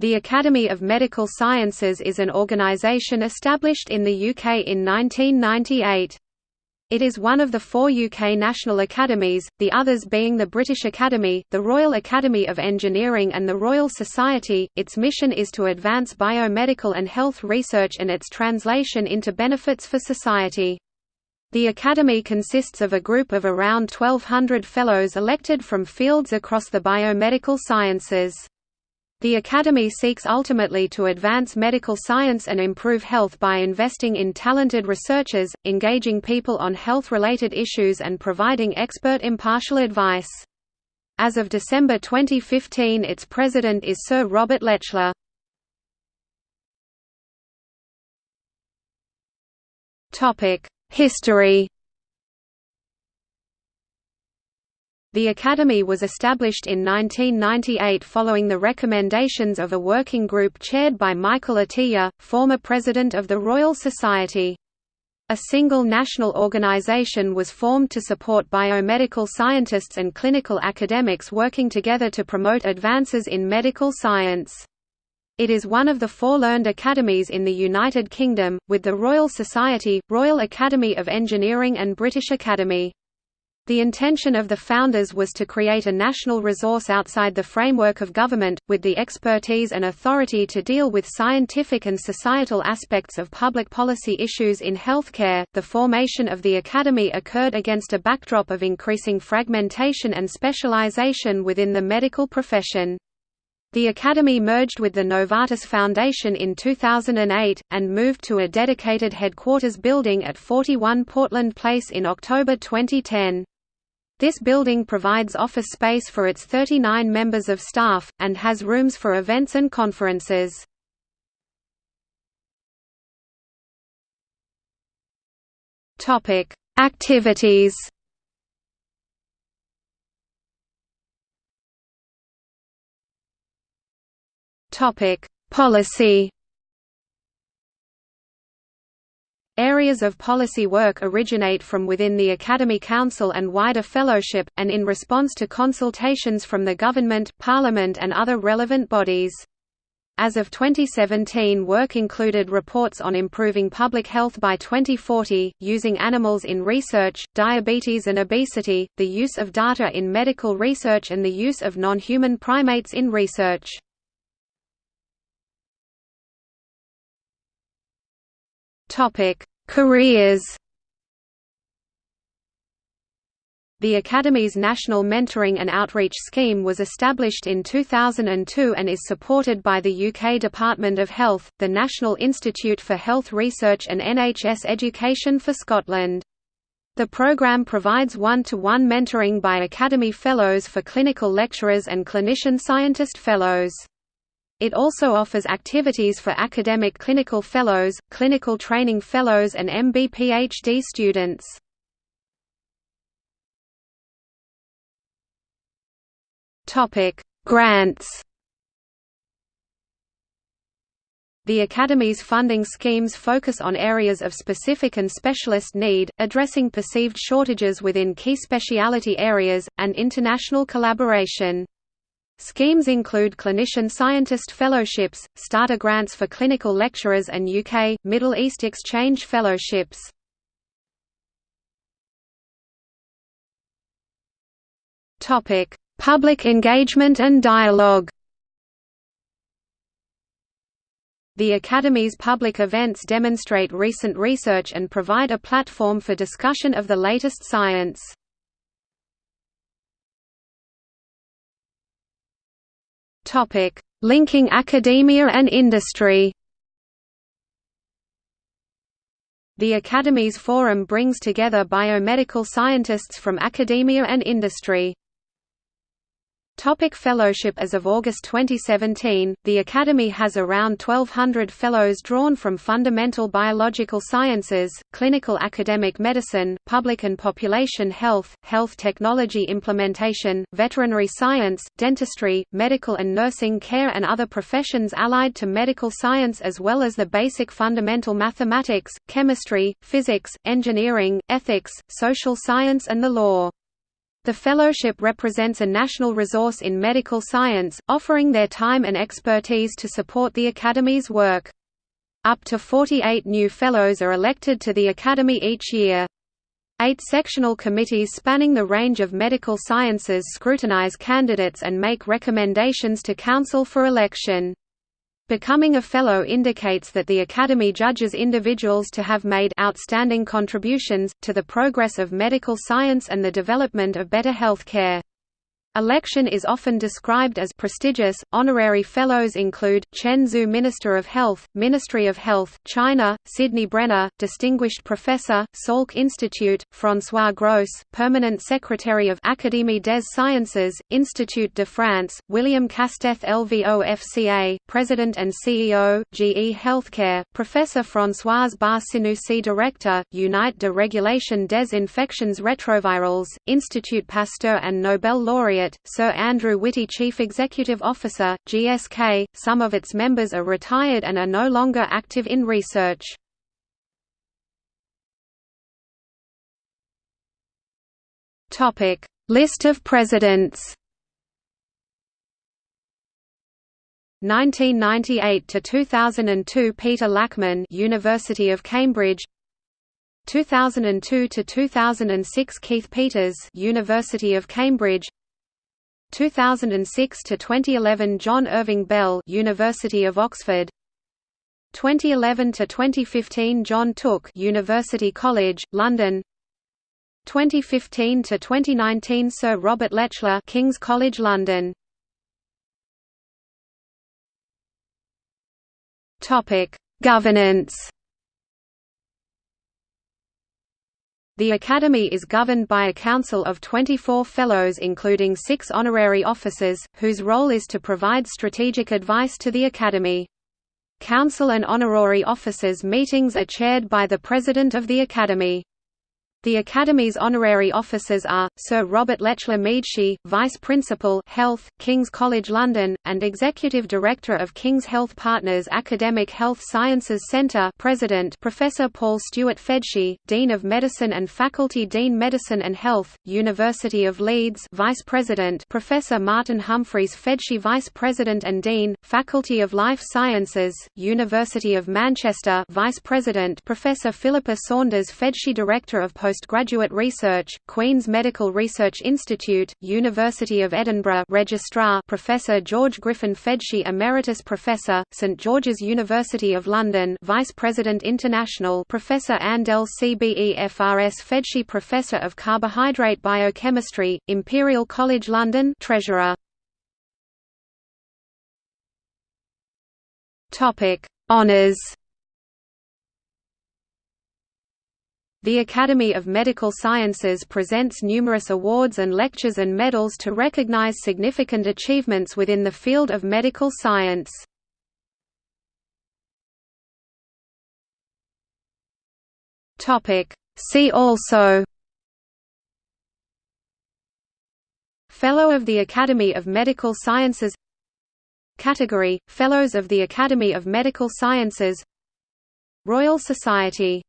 The Academy of Medical Sciences is an organisation established in the UK in 1998. It is one of the four UK national academies, the others being the British Academy, the Royal Academy of Engineering and the Royal Society. Its mission is to advance biomedical and health research and its translation into benefits for society. The Academy consists of a group of around 1,200 fellows elected from fields across the biomedical sciences. The Academy seeks ultimately to advance medical science and improve health by investing in talented researchers, engaging people on health-related issues and providing expert impartial advice. As of December 2015 its president is Sir Robert Lechler. History The Academy was established in 1998 following the recommendations of a working group chaired by Michael Atiyah, former president of the Royal Society. A single national organization was formed to support biomedical scientists and clinical academics working together to promote advances in medical science. It is one of the four learned academies in the United Kingdom, with the Royal Society, Royal Academy of Engineering and British Academy. The intention of the founders was to create a national resource outside the framework of government, with the expertise and authority to deal with scientific and societal aspects of public policy issues in healthcare. The formation of the Academy occurred against a backdrop of increasing fragmentation and specialization within the medical profession. The Academy merged with the Novartis Foundation in 2008, and moved to a dedicated headquarters building at 41 Portland Place in October 2010. This building provides office space for its 39 members of staff, and has rooms for events and conferences. Activities Policy Areas of policy work originate from within the Academy Council and wider fellowship, and in response to consultations from the government, parliament and other relevant bodies. As of 2017 work included reports on improving public health by 2040, using animals in research, diabetes and obesity, the use of data in medical research and the use of non-human primates in research. Topic: Careers. The Academy's National Mentoring and Outreach Scheme was established in 2002 and is supported by the UK Department of Health, the National Institute for Health Research and NHS Education for Scotland. The programme provides one-to-one -one mentoring by Academy Fellows for clinical lecturers and clinician scientist fellows. It also offers activities for academic clinical fellows, clinical training fellows and MB-PhD students. Grants The Academy's funding schemes focus on areas of specific and specialist need, addressing perceived shortages within key speciality areas, and international collaboration. Schemes include clinician scientist fellowships, starter grants for clinical lecturers and UK, Middle East exchange fellowships. Public engagement and dialogue The Academy's public events demonstrate recent research and provide a platform for discussion of the latest science. Topic: Linking academia and industry. The Academy's forum brings together biomedical scientists from academia and industry. Topic fellowship As of August 2017, the Academy has around 1,200 fellows drawn from fundamental biological sciences, clinical academic medicine, public and population health, health technology implementation, veterinary science, dentistry, medical and nursing care and other professions allied to medical science as well as the basic fundamental mathematics, chemistry, physics, engineering, ethics, social science and the law. The fellowship represents a national resource in medical science, offering their time and expertise to support the Academy's work. Up to 48 new fellows are elected to the Academy each year. Eight sectional committees spanning the range of medical sciences scrutinize candidates and make recommendations to Council for election. Becoming a Fellow indicates that the Academy judges individuals to have made outstanding contributions, to the progress of medical science and the development of better health care. Election is often described as prestigious. Honorary fellows include Chen Zhu Minister of Health, Ministry of Health, China, Sidney Brenner, Distinguished Professor, Salk Institute, François Gros, Permanent Secretary of Académie des Sciences, Institut de France, William Castell LVOFCA, President and CEO, GE Healthcare, Professor Françoise Barré-Sinoussi Director, Unite de Régulation des Infections Retrovirales, Institut Pasteur and Nobel laureate Sir Andrew Witty Chief Executive Officer, GSK. Some of its members are retired and are no longer active in research. Topic: List of presidents. 1998 to 2002 Peter Lachmann University of Cambridge 2002 to 2006 Keith Peters University of Cambridge 2006 to 2011 John Irving Bell University of Oxford. 2011 to 2015 John Tooke University College London. 2015 to 2019 Sir Robert Lechler King's College London. Topic Governance The Academy is governed by a council of 24 fellows including six honorary officers, whose role is to provide strategic advice to the Academy. Council and honorary officers meetings are chaired by the President of the Academy. The Academy's honorary officers are, Sir Robert Lechler Meadshee, Vice Principal Health, King's College London, and Executive Director of King's Health Partners Academic Health Sciences Centre President Professor Paul Stewart Fedshey, Dean of Medicine and Faculty Dean Medicine and Health, University of Leeds Vice President Professor Martin Humphries Fedshey Vice President and Dean, Faculty of Life Sciences, University of Manchester Vice President Professor Philippa Saunders Fedshey Director of Postgraduate Research, Queen's Medical Research Institute, University of Edinburgh Registrar Professor George Griffin Fedshey Emeritus Professor, St George's University of London Vice President International Professor Anne Dell CBEFRS Fedshey Professor of Carbohydrate Biochemistry, Imperial College London Treasurer. Honours The Academy of Medical Sciences presents numerous awards and lectures and medals to recognize significant achievements within the field of medical science. See also. Fellow of the Academy of Medical Sciences. Category – Fellows of the Academy of Medical Sciences. Royal Society